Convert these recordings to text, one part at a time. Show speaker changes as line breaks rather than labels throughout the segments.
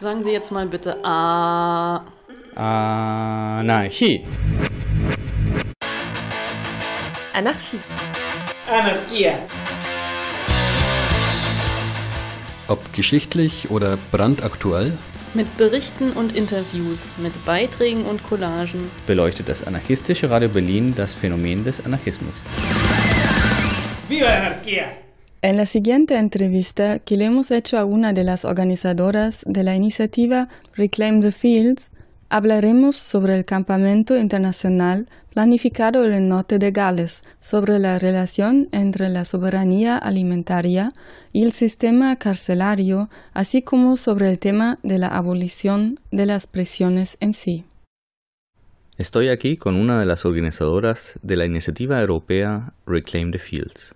Sagen Sie jetzt mal bitte A.
Anarchie.
Anarchie.
Anarchia.
Ob geschichtlich oder brandaktuell,
Mit Berichten und Interviews, mit Beiträgen und Collagen.
beleuchtet das anarchistische Radio Berlin das Phänomen des Anarchismus.
¡Viva la anarquía!
En la siguiente entrevista que le hemos hecho a una de las organizadoras de la iniciativa Reclaim the Fields, hablaremos sobre el campamento internacional planificado en el norte de Gales, sobre la relación entre la soberanía alimentaria y el sistema carcelario, así como sobre el tema de la abolición de las prisiones en sí.
Estoy aquí con una de las organizadoras de la iniciativa europea Reclaim the Fields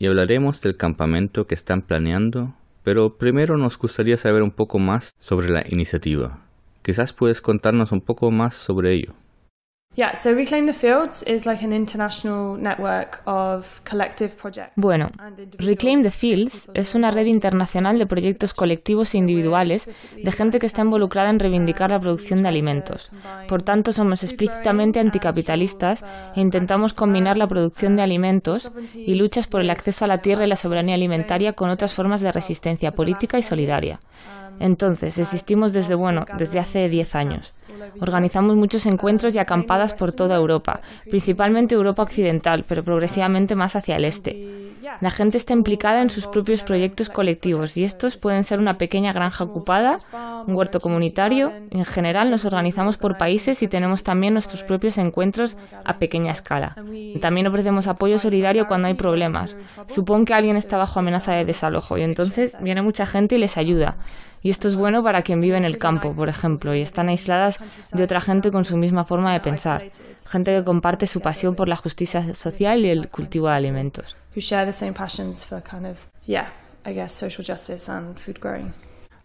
y hablaremos del campamento que están planeando, pero primero nos gustaría saber un poco más sobre la iniciativa. Quizás puedes contarnos un poco más sobre ello.
Bueno, Reclaim the Fields es una red internacional de proyectos colectivos e individuales de gente que está involucrada en reivindicar la producción de alimentos. Por tanto, somos explícitamente anticapitalistas e intentamos combinar la producción de alimentos y luchas por el acceso a la tierra y la soberanía alimentaria con otras formas de resistencia política y solidaria. Entonces, existimos desde, bueno, desde hace 10 años. Organizamos muchos encuentros y acampadas por toda Europa, principalmente Europa occidental, pero progresivamente más hacia el este. La gente está implicada en sus propios proyectos colectivos y estos pueden ser una pequeña granja ocupada, un huerto comunitario. En general nos organizamos por países y tenemos también nuestros propios encuentros a pequeña escala. También ofrecemos apoyo solidario cuando hay problemas. Supón que alguien está bajo amenaza de desalojo y entonces viene mucha gente y les ayuda. Y esto es bueno para quien vive en el campo, por ejemplo, y están aisladas de otra gente con su misma forma de pensar. Gente que comparte su pasión por la justicia social y el cultivo de alimentos.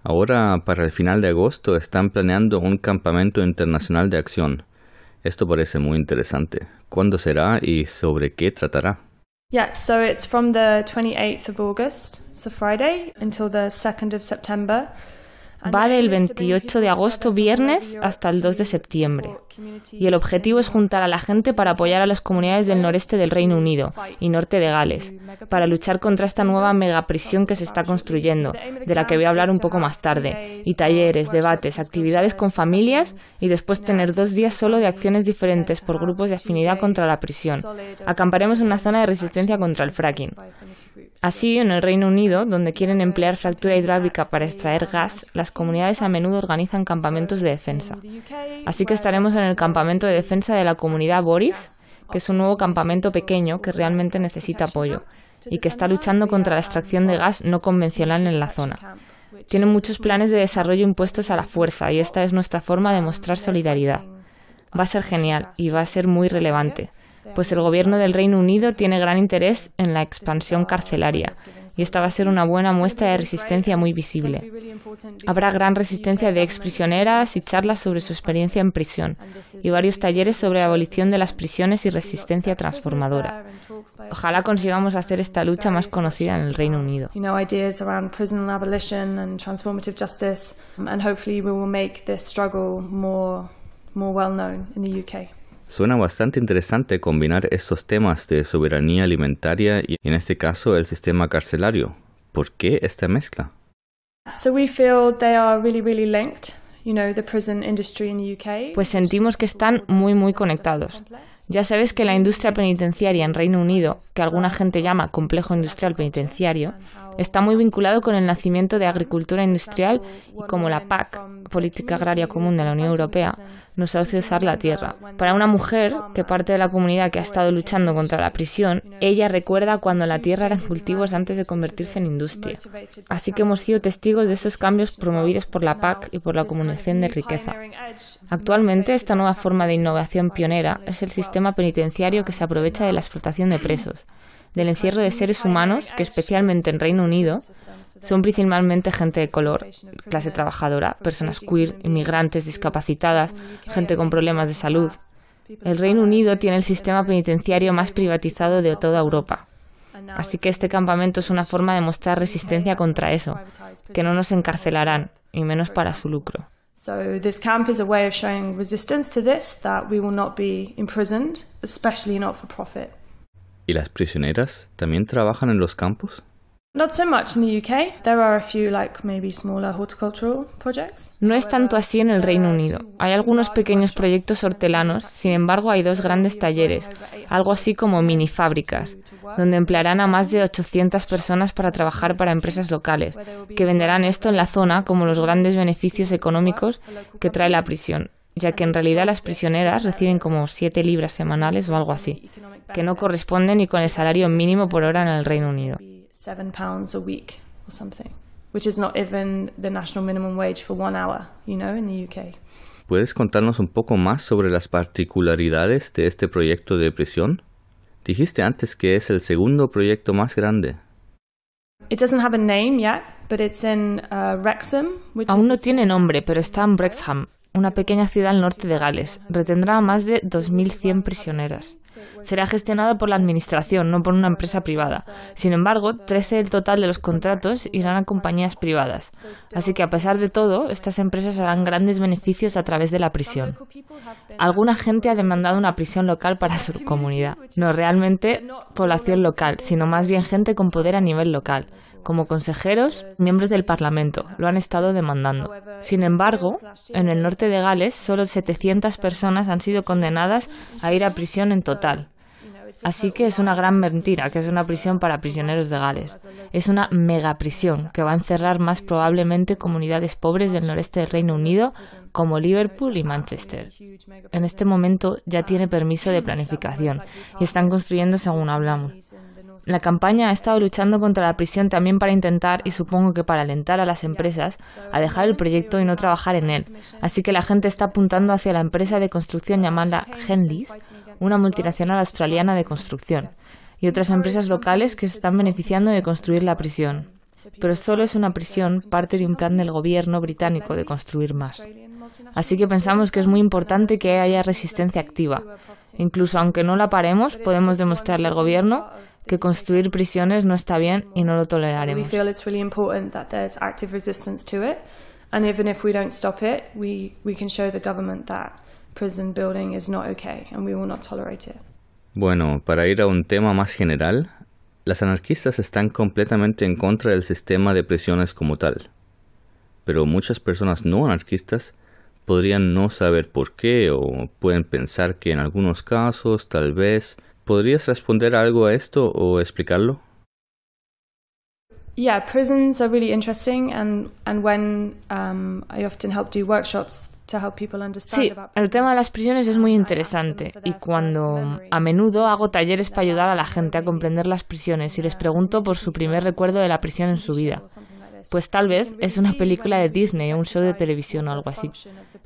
Ahora, para el final de agosto, están planeando un campamento internacional de acción. Esto parece muy interesante. ¿Cuándo será y sobre qué tratará?
Yeah, so it's from the 28th of August, so Friday, until the 2nd of September.
Va del 28 de agosto, viernes, hasta el 2 de septiembre. Y el objetivo es juntar a la gente para apoyar a las comunidades del noreste del Reino Unido y norte de Gales, para luchar contra esta nueva megaprisión que se está construyendo, de la que voy a hablar un poco más tarde, y talleres, debates, actividades con familias y después tener dos días solo de acciones diferentes por grupos de afinidad contra la prisión. Acamparemos en una zona de resistencia contra el fracking. Así, en el Reino Unido, donde quieren emplear fractura hidráulica para extraer gas, las comunidades a menudo organizan campamentos de defensa. Así que estaremos en el campamento de defensa de la comunidad Boris, que es un nuevo campamento pequeño que realmente necesita apoyo y que está luchando contra la extracción de gas no convencional en la zona. Tienen muchos planes de desarrollo impuestos a la fuerza y esta es nuestra forma de mostrar solidaridad. Va a ser genial y va a ser muy relevante, pues el gobierno del Reino Unido tiene gran interés en la expansión carcelaria y esta va a ser una buena muestra de resistencia muy visible. Habrá gran resistencia de exprisioneras y charlas sobre su experiencia en prisión y varios talleres sobre la abolición de las prisiones y resistencia transformadora. Ojalá consigamos hacer esta lucha más conocida en el Reino Unido.
UK.
Suena bastante interesante combinar estos temas de soberanía alimentaria y, en este caso, el sistema carcelario. ¿Por qué esta mezcla?
So we feel they are really, really linked. You know, the prison industry in the UK.
Pues sentimos que están muy muy conectados. Ya sabes que la industria penitenciaria en Reino Unido, que alguna gente llama complejo industrial penitenciario, está muy vinculado con el nacimiento de agricultura industrial y como la PAC, Política Agraria Común de la Unión Europea, nos hace usar la tierra. Para una mujer que parte de la comunidad que ha estado luchando contra la prisión, ella recuerda cuando la tierra eran cultivos antes de convertirse en industria. Así que hemos sido testigos de esos cambios promovidos por la PAC y por la acumulación de riqueza. Actualmente, esta nueva forma de innovación pionera es el sistema penitenciario que se aprovecha de la explotación de presos, del encierro de seres humanos que, especialmente en Reino Unido, son principalmente gente de color, clase trabajadora, personas queer, inmigrantes, discapacitadas, gente con problemas de salud. El Reino Unido tiene el sistema penitenciario más privatizado de toda Europa. Así que este campamento es una forma de mostrar resistencia contra eso, que no nos encarcelarán, y menos para su lucro.
So this camp is a way of showing resistance to this, that we will not be imprisoned, especially not for profit.
¿Y las prisioneras también trabajan en los campos?
Not so much in the UK. There are a few like maybe smaller horticultural projects.
No es tanto así en el Reino Unido. Hay algunos pequeños proyectos hortelanos, sin embargo hay dos grandes talleres, algo así como mini fábricas, donde emplearán a más de 800 personas para trabajar para empresas locales, que venderán esto en la zona como los grandes beneficios económicos que trae la prisión, ya que en realidad las prisioneras reciben como 7 libras semanales o algo así, que no corresponde ni con el salario mínimo por hora en el Reino Unido.
Seven pounds a week or something, which is not even the national minimum wage for one hour, you know, in the UK.
¿Puedes contarnos un poco más sobre las particularidades de este proyecto de prisión? Dijiste antes que es el segundo proyecto más grande.
It doesn't have a name yet, but it's in uh, Wrexham, which
Aún
is
no tiene nombre, pero está en Wrexham, una pequeña ciudad al norte de Gales. Retendrá a más de 2.100 prisioneras. Será gestionada por la Administración, no por una empresa privada. Sin embargo, 13 del total de los contratos irán a compañías privadas. Así que, a pesar de todo, estas empresas harán grandes beneficios a través de la prisión. Alguna gente ha demandado una prisión local para su comunidad. No realmente población local, sino más bien gente con poder a nivel local como consejeros, miembros del Parlamento, lo han estado demandando. Sin embargo, en el norte de Gales, solo 700 personas han sido condenadas a ir a prisión en total. Así que es una gran mentira que es una prisión para prisioneros de Gales. Es una megaprisión que va a encerrar más probablemente comunidades pobres del noreste del Reino Unido como Liverpool y Manchester. En este momento ya tiene permiso de planificación y están construyendo según hablamos. La campaña ha estado luchando contra la prisión también para intentar, y supongo que para alentar a las empresas, a dejar el proyecto y no trabajar en él. Así que la gente está apuntando hacia la empresa de construcción llamada Henleys, una multinacional australiana de construcción, y otras empresas locales que se están beneficiando de construir la prisión. Pero solo es una prisión parte de un plan del gobierno británico de construir más. Así que pensamos que es muy importante que haya resistencia activa. Incluso aunque no la paremos, podemos demostrarle al gobierno que construir prisiones no está bien y no lo
We
toleraremos.
feel it's really important that there's active resistance to it, and even if we don't stop it, we, we can show the government that prison building is not okay and we will not tolerate it.
Bueno, para ir a un tema más general, las anarquistas están completamente en contra del sistema de prisiones como tal. Pero muchas personas no anarquistas podrían no saber por qué o pueden pensar que en algunos casos tal vez... ¿Podrías responder algo a esto o explicarlo?
Yeah, prisons are really interesting, and, and when um, I often help do workshops to help people understand
Sí, el tema de las prisiones es muy
them
interesante y cuando a menudo hago talleres para ayudar a la gente a comprender las prisiones y les pregunto por su primer recuerdo de la prisión en su vida.
This.
Pues tal vez es una película de Disney o un show de televisión o algo así.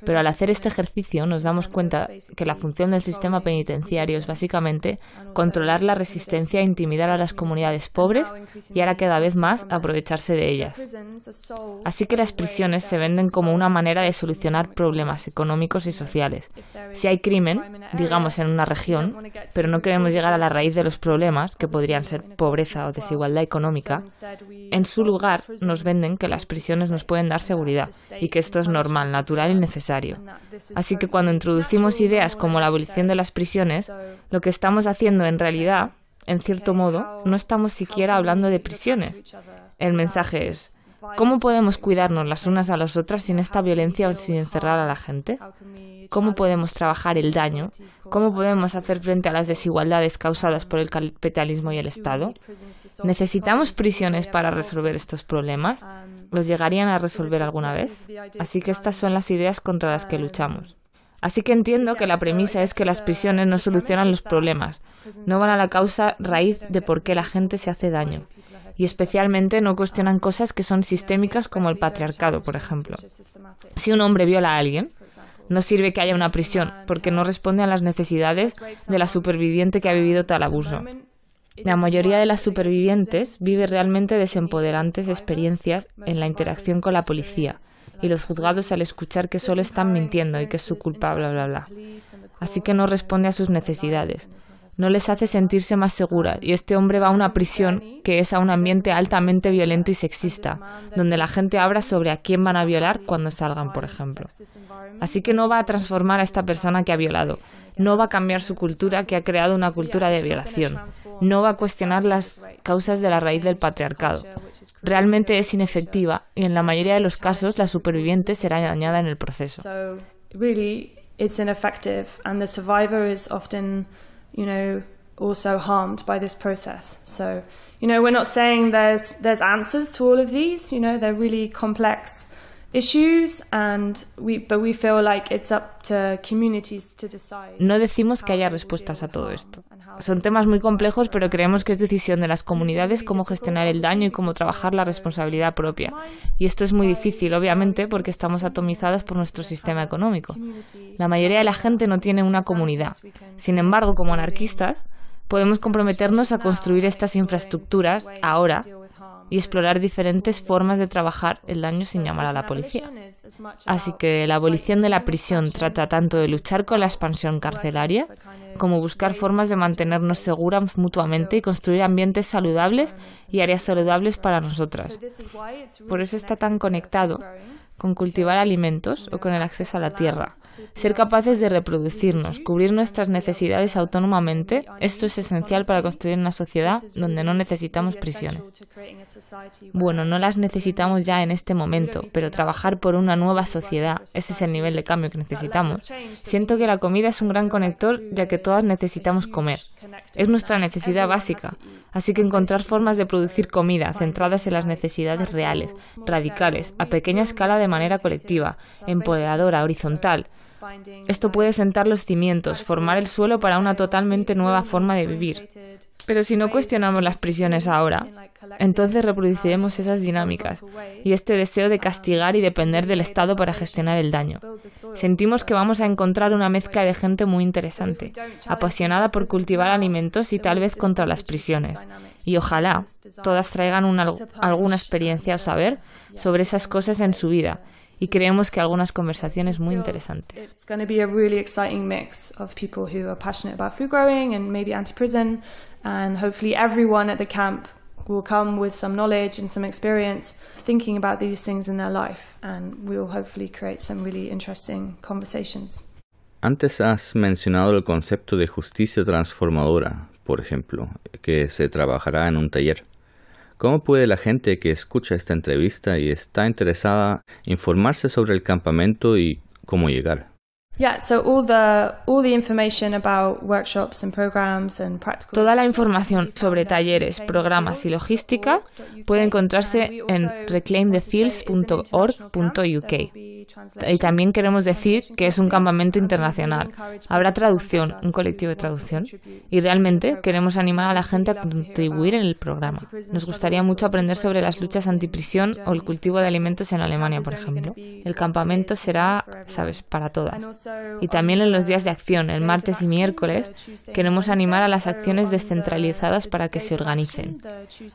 Pero al hacer este ejercicio nos damos cuenta que la función del sistema penitenciario es básicamente controlar la resistencia e intimidar a las comunidades pobres y ahora cada vez más aprovecharse de ellas. Así que las prisiones se venden como una manera de solucionar problemas económicos y sociales. Si hay crimen, digamos en una región, pero no queremos llegar a la raíz de los problemas, que podrían ser pobreza o desigualdad económica, en su lugar nos que las prisiones nos pueden dar seguridad y que esto es normal, natural y necesario. Así que cuando introducimos ideas como la abolición de las prisiones, lo que estamos haciendo en realidad, en cierto modo, no estamos siquiera hablando de prisiones. El mensaje es, ¿cómo podemos cuidarnos las unas a las otras sin esta violencia o sin encerrar a la gente? ¿Cómo podemos trabajar el daño? ¿Cómo podemos hacer frente a las desigualdades causadas por el capitalismo y el Estado? ¿Necesitamos prisiones para resolver estos problemas? ¿Los llegarían a resolver alguna vez? Así que estas son las ideas contra las que luchamos. Así que entiendo que la premisa es que las prisiones no solucionan los problemas, no van a la causa raíz de por qué la gente se hace daño. Y especialmente no cuestionan cosas que son sistémicas como el patriarcado, por ejemplo. Si un hombre viola a alguien, no sirve que haya una prisión, porque no responde a las necesidades de la superviviente que ha vivido tal abuso. La mayoría de las supervivientes vive realmente desempoderantes experiencias en la interacción con la policía y los juzgados al escuchar que solo están mintiendo y que es su culpa, bla, bla, bla. Así que no responde a sus necesidades. No les hace sentirse más seguras y este hombre va a una prisión que es a un ambiente altamente violento y sexista, donde la gente habla sobre a quién van a violar cuando salgan, por ejemplo. Así que no va a transformar a esta persona que ha violado, no va a cambiar su cultura que ha creado una cultura de violación, no va a cuestionar las causas de la raíz del patriarcado. Realmente es inefectiva y en la mayoría de los casos la superviviente será dañada en el proceso.
it's ineffective and the survivor is often, you know, also harmed by this process. So, you know, we're not saying there's there's answers to all of these, you know, they're really complex
no decimos que haya respuestas a todo esto. Son temas muy complejos, pero creemos que es decisión de las comunidades cómo gestionar el daño y cómo trabajar la responsabilidad propia. Y esto es muy difícil, obviamente, porque estamos atomizadas por nuestro sistema económico. La mayoría de la gente no tiene una comunidad. Sin embargo, como anarquistas, podemos comprometernos a construir estas infraestructuras ahora y explorar diferentes formas de trabajar el daño sin llamar a la policía. Así que la abolición de la prisión trata tanto de luchar con la expansión carcelaria como buscar formas de mantenernos seguras mutuamente y construir ambientes saludables y áreas saludables para nosotras. Por eso está tan conectado con cultivar alimentos o con el acceso a la tierra. Ser capaces de reproducirnos, cubrir nuestras necesidades autónomamente, esto es esencial para construir una sociedad donde no necesitamos prisiones. Bueno, no las necesitamos ya en este momento, pero trabajar por una nueva sociedad, ese es el nivel de cambio que necesitamos. Siento que la comida es un gran conector ya que todas necesitamos comer. Es nuestra necesidad básica. Así que encontrar formas de producir comida centradas en las necesidades reales, radicales, a pequeña escala de manera colectiva, empoderadora, horizontal. Esto puede sentar los cimientos, formar el suelo para una totalmente nueva forma de vivir. Pero si no cuestionamos las prisiones ahora, entonces reproduciremos esas dinámicas y este deseo de castigar y depender del Estado para gestionar el daño. Sentimos que vamos a encontrar una mezcla de gente muy interesante, apasionada por cultivar alimentos y tal vez contra las prisiones. Y ojalá todas traigan alguna experiencia o saber sobre esas cosas en su vida y creemos que algunas conversaciones muy interesantes.
It's going to be a really exciting mix of people who are passionate about food growing and maybe anti-prison, and hopefully everyone at the camp will come with some knowledge and some experience thinking about these things in their life, and we'll hopefully create some really interesting conversations.
Antes has mencionado el concepto de justicia transformadora, por ejemplo, que se trabajará en un taller. ¿Cómo puede la gente que escucha esta entrevista y está interesada informarse sobre el campamento y cómo llegar?
Toda la información sobre talleres, programas y logística puede encontrarse en reclaimthefields.org.uk. Y también queremos decir que es un campamento internacional. Habrá traducción, un colectivo de traducción. Y realmente queremos animar a la gente a contribuir en el programa. Nos gustaría mucho aprender sobre las luchas antiprisión o el cultivo de alimentos en Alemania, por ejemplo. El campamento será, sabes, para todas. Y también en los días de acción, el martes y miércoles, queremos animar a las acciones descentralizadas para que se organicen.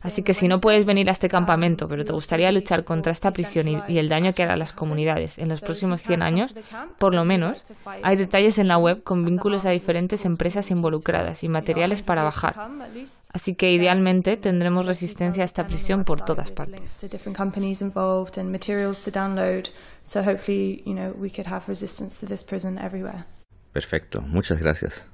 Así que si no puedes venir a este campamento, pero te gustaría luchar contra esta prisión y, el daño que hará a las comunidades en los próximos 100 años, por lo menos, hay detalles en la web con vínculos a diferentes empresas involucradas y materiales para bajar. Así que idealmente tendremos resistencia a esta prisión por todas partes.
So hopefully, you know, we could have resistance to this prison everywhere.
Perfecto. Muchas gracias.